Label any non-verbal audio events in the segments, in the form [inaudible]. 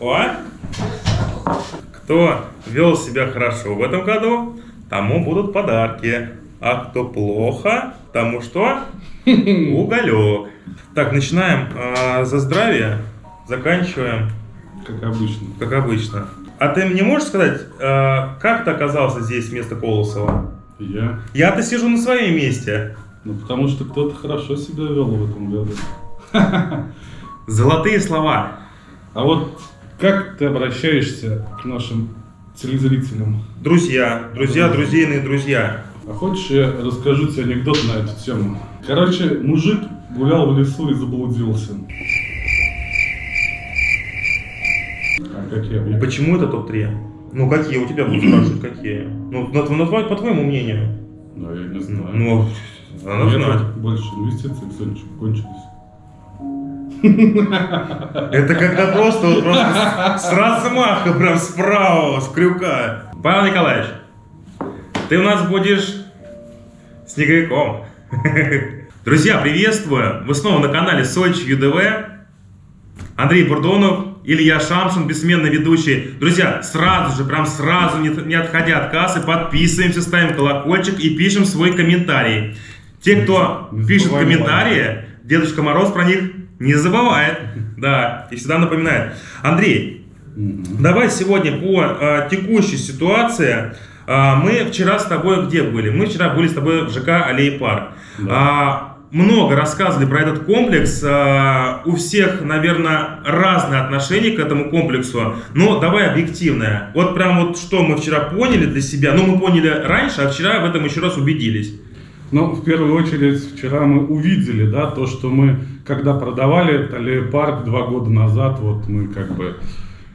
О! Кто вел себя хорошо в этом году, тому будут подарки. А кто плохо, тому что? [laughs] Уголек. Так, начинаем а, за здравие, заканчиваем, Как обычно. как обычно. А ты мне можешь сказать, а, как ты оказался здесь вместо Колосова? Я. Я-то сижу на своем месте. Ну, потому что кто-то хорошо себя вел в этом году. Золотые слова. А вот как ты обращаешься к нашим телезрителям? Друзья, друзья, друзейные друзья. А хочешь, я расскажу тебе анекдот на эту тему? Короче, мужик гулял в лесу и заблудился. А как я объясню? Почему это топ-3? Ну, какие? У тебя будут спрашивать, какие? Ну, на, на твой- по твоему мнению. Ну, я не знаю. Ну, надо меня знать. больше инвестиций, Сонечку, кончились. Это когда просто, вот просто с, размаха, прям справа, с крюка. Павел Николаевич, ты у нас будешь снеговиком. Друзья, приветствую! Вы снова на канале Сочи ЮДВ. Андрей Бурдонов, Илья Шамшин, бессменный ведущий. Друзья, сразу же, прям сразу, не, не отходя от кассы, подписываемся, ставим колокольчик и пишем свой комментарий. Те, кто пишет комментарии, Дедушка Мороз про них не забывает. Да, и всегда напоминает. Андрей, давай сегодня по э, текущей ситуации. Э, мы вчера с тобой где были? Мы вчера были с тобой в ЖК Аллей Парк. Да. А, много рассказывали про этот комплекс. А, у всех, наверное, разные отношения к этому комплексу. Но давай объективное. Вот прям вот что мы вчера поняли для себя. Ну, мы поняли раньше, а вчера в этом еще раз убедились. Ну, в первую очередь, вчера мы увидели, да, то, что мы, когда продавали аллею парк два года назад, вот мы как бы,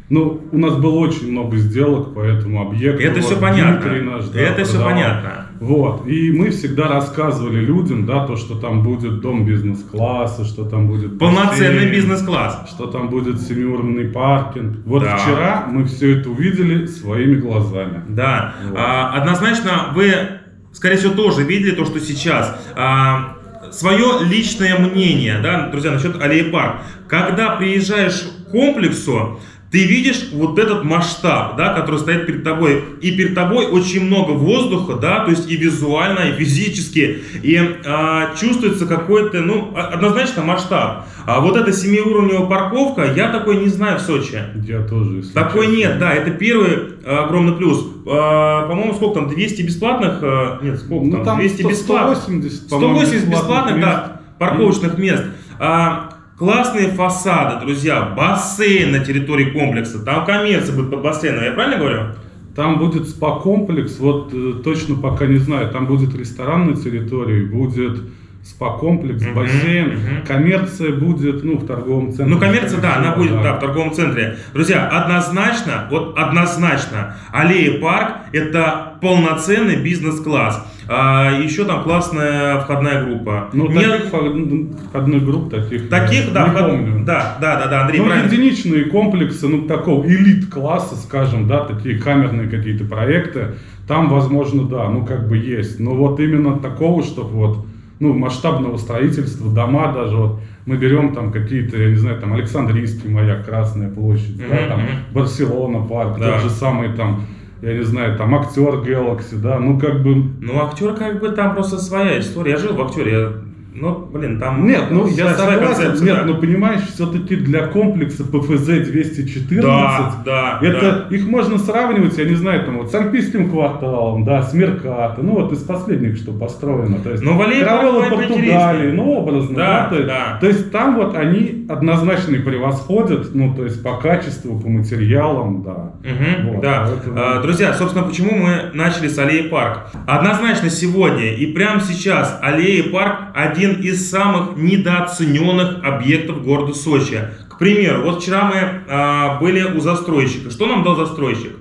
ну, у нас было очень много сделок по этому объекту. Это Вот все понятно. Наш, да, Это все продавал. понятно. Вот, и мы всегда рассказывали людям, да, то, что там будет дом бизнес-класса, что там будет Полноценный бизнес-класс. что там будет семиуровневый паркинг. Вот Да. вчера мы все это увидели своими глазами. Да, Вот. А, однозначно вы, скорее всего, тоже видели то, что сейчас. А, свое личное мнение, да, друзья, насчет аллеи парк. Когда приезжаешь к комплексу, ты видишь вот этот масштаб, да, который стоит перед тобой. И перед тобой очень много воздуха, да, то есть и визуально, и физически. И а, чувствуется какой-то, ну, однозначно масштаб. А вот эта семиуровневая парковка, я такой не знаю в Сочи. Я тоже, Такой честно. нет, да, это первый э, огромный плюс. Э, по-моему, сколько там, 200 бесплатных? э, нет, сколько Ну, там, там 200 100 бесплатных. 180, по-моему, 180 бесплатных, мест. да, парковочных мест. А, классные фасады, друзья, бассейн на территории комплекса, там коммерция будет под бассейном, я правильно говорю? Там будет спа-комплекс, вот э, точно пока не знаю, там будет ресторан на территории, будет спа-комплекс, Мгм, бассейн, мгм. коммерция будет, ну, в торговом центре. Ну, коммерция, да, она будет, всего, да, в торговом центре. Друзья, однозначно, вот однозначно, Аллея Парк – это полноценный бизнес-класс. А, еще там классная входная группа. Ну, Не- таких вход- входных групп, таких, Таких, да, вход- помню. да, да, да, да, Андрей, Ну, правильно. единичные комплексы, ну, такого элит-класса, скажем, да, такие камерные какие-то проекты, там, возможно, да, ну, как бы есть. Но вот именно такого, чтобы вот, ну, масштабного строительства, дома даже, вот, мы берем там какие-то, я не знаю, там, Александрийский маяк, Красная площадь, да, Мгм, там. Барселона парк, Да. тот же самый там, я не знаю, там, актер Galaxy, да, ну, как бы, Ну, актер как бы там просто своя история. Я жил в актере, я- ну, блин, там... Нет, ну я согласен, нет, да. ну понимаешь, все-таки для комплекса ПФЗ 214 Да, да, это их можно сравнивать, я не знаю, там вот с Альпийским кварталом, да, с Меркато, ну вот из последних, что построено, то есть Ну, Валерий Португалии, ну образно, Да, да, то, есть, да. то есть там вот они однозначно и превосходят, ну то есть по качеству, по материалам, да. Мгм, Вот, да. поэтому- А, Друзья, собственно, почему мы начали с Аллеи Парк? Однозначно сегодня и прямо сейчас Аллея Парк один из самых недооцененных объектов города Сочи. К примеру, вот вчера мы а, были у застройщика. Что нам дал застройщик?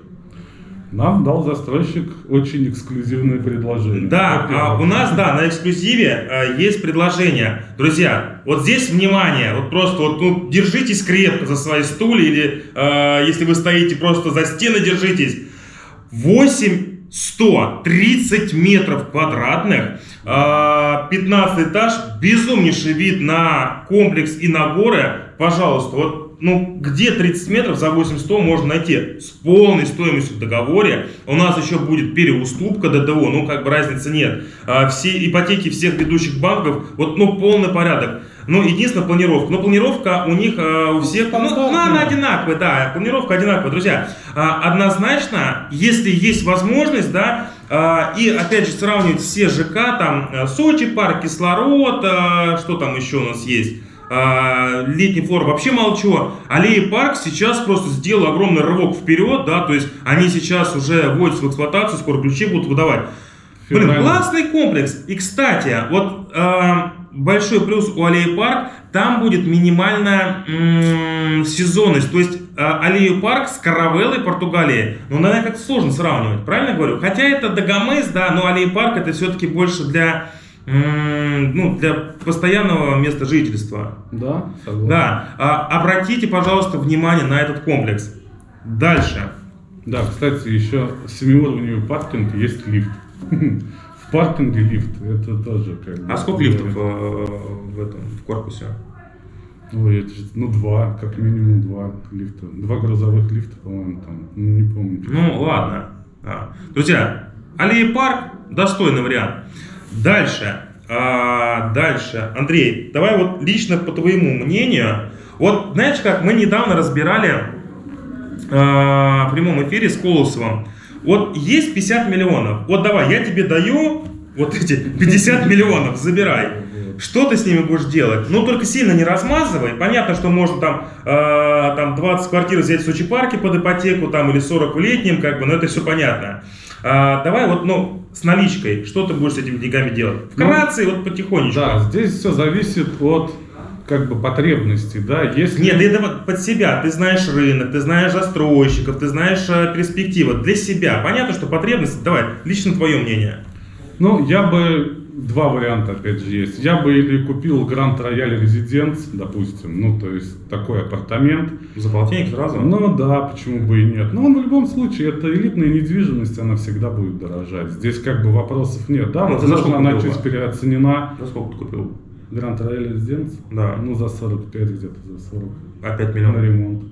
Нам дал застройщик очень эксклюзивное предложение. Да, а, у нас, да, на эксклюзиве а, есть предложение. Друзья, вот здесь внимание, вот просто вот, ну, держитесь крепко за свои стулья, или а, если вы стоите, просто за стены держитесь. 8130 метров квадратных, а, 15 этаж, безумнейший вид на комплекс и на горы. пожалуйста, вот ну, где 30 метров за 800 можно найти с полной стоимостью в договоре. У нас еще будет переуступка ДТО, ну, как бы разницы нет. А, все ипотеки всех ведущих банков, вот, ну, полный порядок. Ну, единственное, планировка. Но планировка у них, а, у всех, ну, ну, она одинаковая, да, планировка одинаковая. Друзья, а, однозначно, если есть возможность, да, а, и опять же сравнивать все ЖК, там, Сочи, парк, кислород, а, что там еще у нас есть, а, летний флор вообще молчу. Аллеи парк сейчас просто сделал огромный рывок вперед, да, то есть они сейчас уже вводятся в эксплуатацию, скоро ключи будут выдавать. Блин, классный комплекс. И, кстати, вот э, большой плюс у Аллеи Парк, там будет минимальная м- сезонность. То есть э, Аллею Парк с Каравеллой Португалии, ну, наверное, как-то сложно сравнивать, правильно говорю? Хотя это Дагомес, да, но Аллея Парк это все-таки больше для ну, для постоянного места жительства. Да, согласен. Да. А, обратите, пожалуйста, внимание на этот комплекс. Дальше. Да, кстати, еще семиуровневый паркинг есть лифт. [laughs] В паркинге лифт, это тоже как бы... А сколько лифтов э, в этом в корпусе? Ой, это, ну, два, как минимум два лифта. Два грузовых лифта, по-моему, там, ну, не помню. Ну, ладно. А. Друзья, Аллея Парк достойный вариант. Дальше. А, дальше. Андрей, давай вот лично по твоему мнению. Вот знаешь как, мы недавно разбирали а, в прямом эфире с Колосовым. Вот есть 50 миллионов. Вот давай, я тебе даю вот эти 50 миллионов, забирай. Что ты с ними будешь делать? Ну, только сильно не размазывай. Понятно, что можно там, э, там 20 квартир взять в Сочи парке под ипотеку, там, или 40 в летнем, как бы, но это все понятно. А, давай вот, ну, с наличкой, что ты будешь с этими деньгами делать? Вкратце, ну, вот потихонечку. Да, здесь все зависит от как бы потребностей, да, если... Нет, это под себя, ты знаешь рынок, ты знаешь застройщиков, ты знаешь э, перспективы, для себя. Понятно, что потребности, давай, лично твое мнение. Ну, я бы два варианта, опять же, есть. Я бы или купил Гранд Рояль Резиденс, допустим, ну, то есть такой апартамент. За полтинник сразу? Ну, да, почему бы и нет. Но в любом случае, это элитная недвижимость, она всегда будет дорожать. Здесь как бы вопросов нет. Да, ну, возможно, она чуть переоценена. За сколько ты купил? Гранд Рояль Резиденс? Да. Ну, за 45 где-то, за 40. Опять миллионов? На ремонт.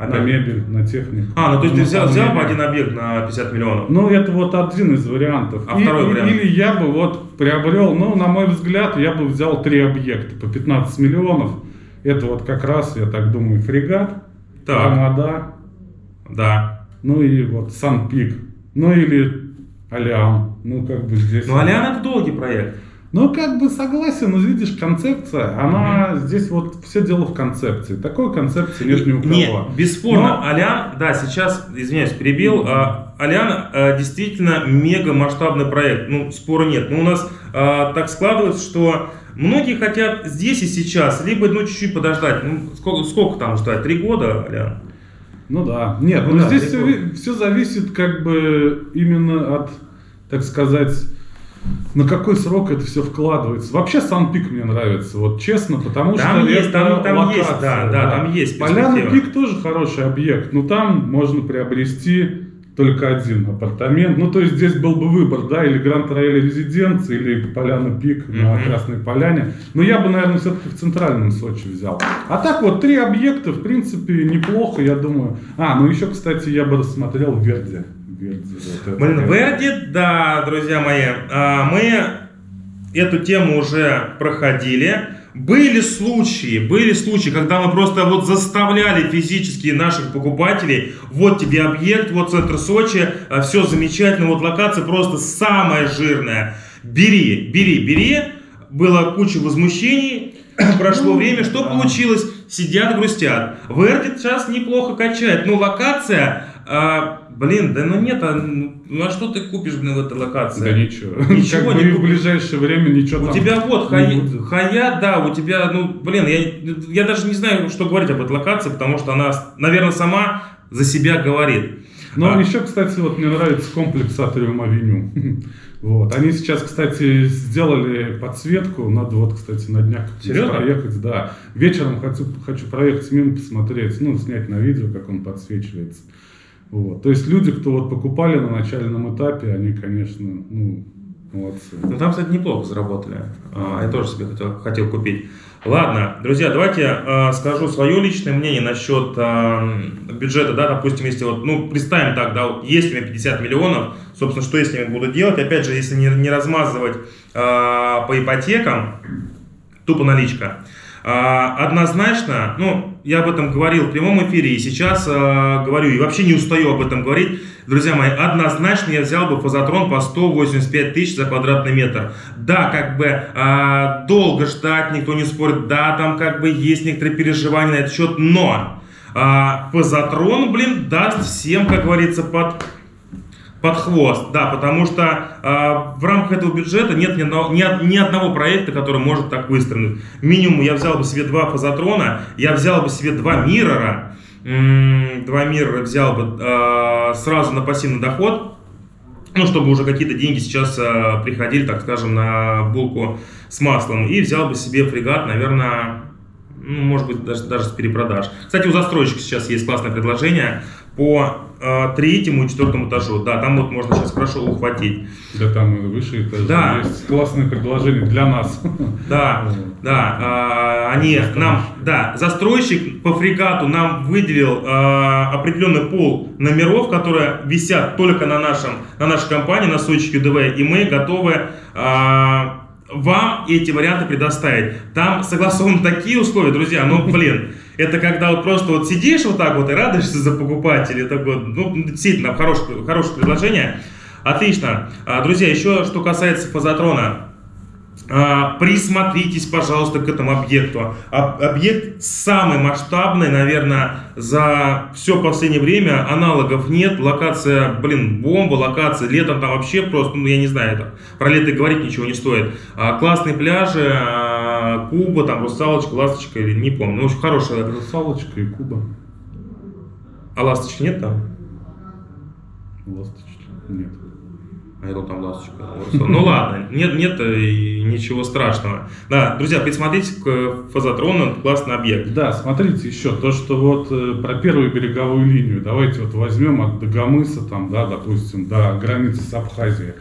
Опять? На мебель, на технику. А, ну то есть ты взял, взял бы один объект на 50 миллионов? Ну, это вот один из вариантов. А и, второй вариант? Или я бы вот приобрел, ну, на мой взгляд, я бы взял три объекта по 15 миллионов. Это вот как раз, я так думаю, фрегат, так. Армада, да. ну и вот Сан-Пик, ну или Алиам. Ну, как бы здесь... Ну, Алиан это долгий проект. Ну, как бы согласен, но видишь, концепция, она mm-hmm. здесь вот все дело в концепции. Такой концепции нет ни у кого. Нет, бесспорно, но... Алиан, да, сейчас, извиняюсь, перебил, mm-hmm. Алиан а, действительно мега масштабный проект, ну, спора нет. Но у нас а, так складывается, что многие хотят здесь и сейчас, либо, ну, чуть-чуть подождать. Ну, сколько, сколько там ждать? Три года, Алиан? Ну да, нет, ну, ну да, здесь все, все зависит как бы именно от, так сказать, на какой срок это все вкладывается. Вообще сам пик мне нравится, вот честно, потому там что есть, там, там локация. Есть, да, да, да, там есть Поляна пик тоже хороший объект, но там можно приобрести только один апартамент. Ну, то есть здесь был бы выбор, да, или Гранд Рояль Резиденция, или Поляна Пик mm-hmm. на Красной Поляне. Но я бы, наверное, все-таки в центральном Сочи взял. А так вот, три объекта, в принципе, неплохо, я думаю. А, ну еще, кстати, я бы рассмотрел Верди. Верди, вот Блин, Верди, да, друзья мои, а, мы эту тему уже проходили. Были случаи, были случаи, когда мы просто вот заставляли физически наших покупателей, вот тебе объект, вот центр Сочи, а, все замечательно, вот локация просто самая жирная. Бери, бери, бери. Было куча возмущений, [clears throat] прошло время, что получилось? Сидят, грустят. Вердит сейчас неплохо качает, но локация а, блин, да ну нет, а, ну а что ты купишь, блин, в этой локации? Да ничего. [laughs] Ничего как не в ближайшее время ничего У тебя вот хая, хая, да, у тебя, ну, блин, я, я даже не знаю, что говорить об этой локации, потому что она, наверное, сама за себя говорит. Ну, а. еще, кстати, вот мне нравится комплекс Атриум Авеню. [laughs] Вот. Они сейчас, кстати, сделали подсветку. Надо вот, кстати, на днях Серьезно? проехать. Да. Вечером хочу, хочу проехать мимо, посмотреть, ну, снять на видео, как он подсвечивается. Вот. То есть люди, кто вот покупали на начальном этапе, они, конечно, ну, Молодцы. Ну там, кстати, неплохо заработали. А, я тоже себе хотел, хотел купить. Ладно, друзья, давайте э, скажу свое личное мнение насчет э, бюджета, да, допустим, если вот, ну, представим так, да, вот есть у меня 50 миллионов, собственно, что я с ними буду делать, опять же, если не, не размазывать э, по ипотекам, тупо наличка. А, однозначно, ну, я об этом говорил в прямом эфире и сейчас а, говорю, и вообще не устаю об этом говорить. Друзья мои, однозначно я взял бы фазотрон по 185 тысяч за квадратный метр. Да, как бы а, долго ждать, никто не спорит, да, там как бы есть некоторые переживания на этот счет, но а, фазотрон, блин, даст всем, как говорится, под под хвост, да, потому что э, в рамках этого бюджета нет ни одного, ни, ни одного проекта, который может так выстрелить. Минимум я взял бы себе два фазотрона, я взял бы себе два миррора, два миррора взял бы э, сразу на пассивный доход, ну, чтобы уже какие-то деньги сейчас э, приходили, так скажем, на булку с маслом, и взял бы себе фрегат, наверное, ну, может быть, даже, даже с перепродаж. Кстати, у застройщика сейчас есть классное предложение по третьему и четвертому этажу. Да, там вот можно сейчас хорошо ухватить. Да, там и выше этажи Да. есть классные предложения для нас. Да, да, э, они нам, да, застройщик по фрегату нам выделил э, определенный пол номеров, которые висят только на нашем, на нашей компании, на Сочи ЮДВ, и мы готовы вам эти варианты предоставить. Там согласованы такие условия, друзья, ну, блин, это когда вот просто вот сидишь вот так вот и радуешься за покупателей, так вот, ну, действительно, хорошее, хорошее предложение. Отлично. А, Друзья, еще что касается фазотрона. А, Присмотритесь, пожалуйста, к этому объекту. А- Объект самый масштабный, наверное, за все последнее время. Аналогов нет. Локация, блин, бомба, локация. Летом там вообще просто, ну, я не знаю, это, про лето говорить ничего не стоит. А, Классные пляжи, Куба, там, Русалочка, Ласточка, или не помню. Ну, общем, хорошая. Русалочка и Куба. А Ласточки нет там? Ласточки. Нет. Думал, там ласточка. Ну ладно, нет, нет и ничего страшного. Да, друзья, присмотритесь к фазотрону, классный объект. Да, смотрите еще то, что вот э, про первую береговую линию. Давайте вот возьмем от Дагомыса, там, да, допустим, до границы с Абхазией.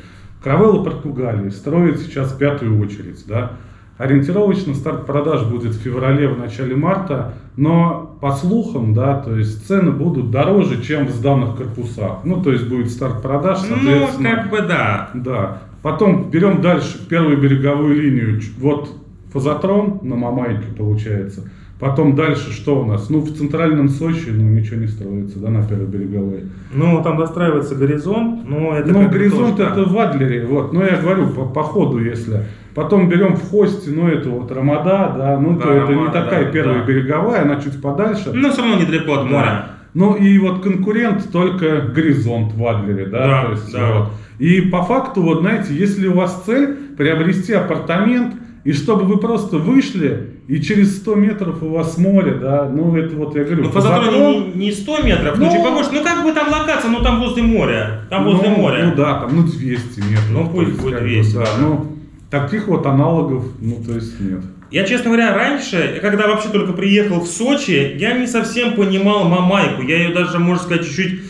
Каравелла Португалии строит сейчас пятую очередь, да. Ориентировочно старт продаж будет в феврале, в начале марта, но по слухам, да, то есть цены будут дороже, чем в сданных корпусах. Ну, то есть будет старт продаж, Ну, соответственно. как бы да. Да. Потом берем дальше первую береговую линию. Вот фазотрон на Мамайке получается. Потом дальше что у нас? Ну, в центральном Сочи ну, ничего не строится, да, на первой береговой. Ну, там достраивается горизонт, но это ну, горизонт тоже, да. это в Адлере, вот. Но я говорю, по, по ходу, если. Потом берем в Хосте, ну, это вот Рамада, да, ну, Да, то это не Рамада, такая да, первая да. береговая, она чуть подальше. Но все равно недалеко от моря. Ну и вот конкурент только горизонт в Адлере, да, Да, то есть да. вот. И по факту, вот знаете, если у вас цель приобрести апартамент, и чтобы вы просто вышли, и через 100 метров у вас море, да, ну это вот я говорю, Ну, фазотрон- фазотрон не, не 100 метров, ну, Ну, чуть побольше. Ну, как бы там локация, ну, там возле моря. Там возле ну, моря. Ну да, там, ну 200 метров. Ну, пусть есть, будет как бы, 200, да, да. ну, таких вот аналогов, ну то есть нет. Я, честно говоря, раньше, когда вообще только приехал в Сочи, я не совсем понимал Мамайку. Я ее даже, можно сказать, чуть-чуть,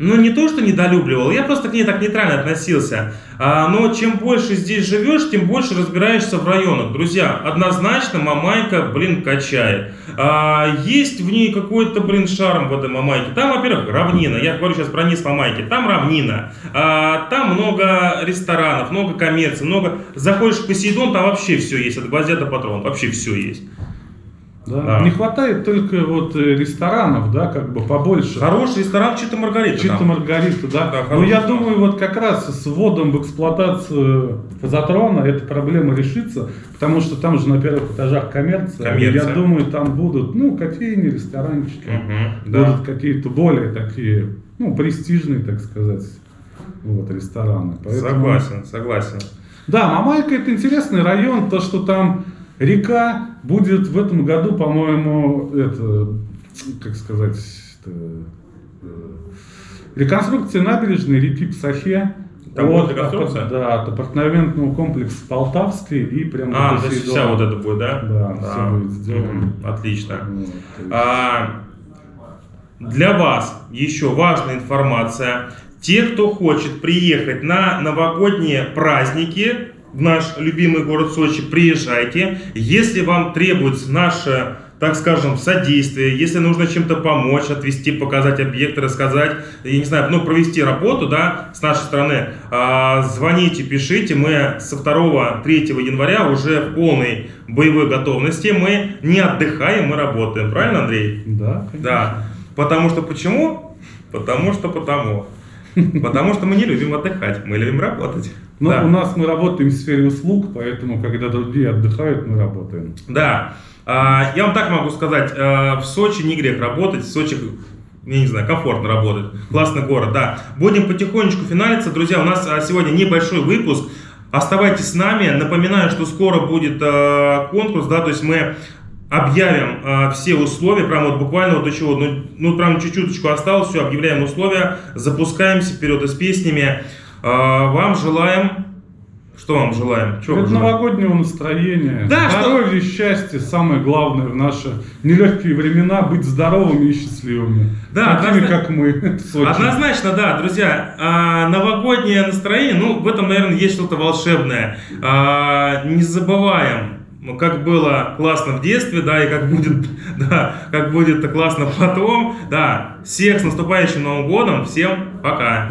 ну, не то, что недолюбливал, я просто к ней так нейтрально относился. А, но чем больше здесь живешь, тем больше разбираешься в районах. Друзья, однозначно Мамайка, блин, качает. А, есть в ней какой-то, блин, шарм в этой Мамайке. Там, во-первых, равнина. Я говорю сейчас про низ Мамайки. Там равнина. А, там много ресторанов, много коммерции, много... Заходишь в Посейдон, там вообще все есть. От гвоздя до патрона. Вообще все есть. Да. Да. Не хватает только вот э, ресторанов, да, как бы побольше. Хороший ресторан Чита Маргарита. Чисто там. Маргарита, да. Да, Но хороший я ресторан. думаю, вот как раз с вводом в эксплуатацию фазотрона эта проблема решится, потому что там же на первых этажах коммерция. Коммерция. Я думаю, там будут, ну, кофейни, ресторанчики, Мгм, да. будут какие-то более такие, ну, престижные, так сказать, вот, рестораны. Поэтому- Согласен, согласен. Да, Мамайка это интересный район, то, что там река будет в этом году, по-моему, это, как сказать, это, э, реконструкция набережной реки Псахе. Там от, реконструкция? апар- Да, от апартаментного комплекса Полтавской и прямо А, то есть вся вот это будет, да? Да, всё будет сделано. Отлично. Вот, А, для вас еще важная информация. те, кто хочет приехать на новогодние праздники в наш любимый город Сочи, приезжайте. Если вам требуется наше, так скажем, содействие, если нужно чем-то помочь, отвести, показать объекты, рассказать, я не знаю, ну, провести работу, да, с нашей стороны, а, звоните, пишите, мы со 2-3 января уже в полной боевой готовности, мы не отдыхаем, мы работаем, правильно, Андрей? Да, конечно. Да. Потому что почему? Потому что потому. Потому что мы не любим отдыхать, мы любим работать. Но да. у нас мы работаем в сфере услуг, поэтому когда другие отдыхают, мы работаем. Да. А, Я вам так могу сказать, а, в Сочи не грех работать, в Сочи, я не знаю, комфортно работать, классный город, да. Будем потихонечку финалиться, друзья, у нас а, сегодня небольшой выпуск, оставайтесь с нами, напоминаю, что скоро будет конкурс, да, то есть мы объявим все условия, прям вот буквально вот еще, ну, ну прям чуть-чуточку осталось, все, объявляем условия, запускаемся вперед и с песнями. А, Вам желаем, что вам желаем? Чего желаем? новогоднего настроения, Да, что- здоровья, счастья, самое главное в наши нелегкие времена быть здоровыми и счастливыми. Да, Такими, однозна- как мы. [laughs] Однозначно, да, друзья. А, новогоднее настроение, ну, в этом, наверное, есть что-то волшебное. А, не забываем, как было классно в детстве, да, и как будет, [laughs] да, как будет классно потом. Да, всех с наступающим Новым годом, всем пока.